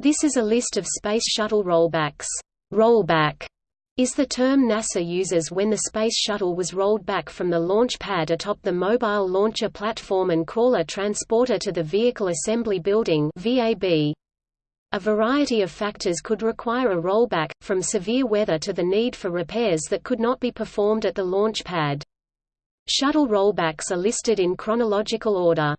This is a list of Space Shuttle rollbacks. Rollback is the term NASA uses when the Space Shuttle was rolled back from the launch pad atop the Mobile Launcher Platform and Crawler Transporter to the Vehicle Assembly Building VAB. A variety of factors could require a rollback, from severe weather to the need for repairs that could not be performed at the launch pad. Shuttle rollbacks are listed in chronological order.